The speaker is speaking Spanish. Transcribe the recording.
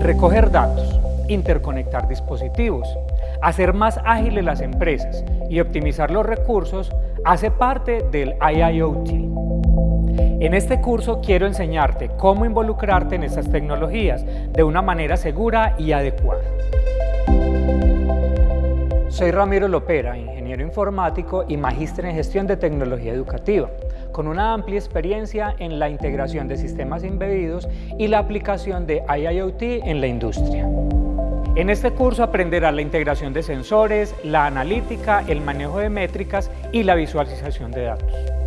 Recoger datos, interconectar dispositivos, hacer más ágiles las empresas y optimizar los recursos hace parte del IIoT. En este curso quiero enseñarte cómo involucrarte en estas tecnologías de una manera segura y adecuada. Soy Ramiro Lopera, ingeniero informático y magíster en gestión de tecnología educativa, con una amplia experiencia en la integración de sistemas embebidos y la aplicación de IIoT en la industria. En este curso aprenderás la integración de sensores, la analítica, el manejo de métricas y la visualización de datos.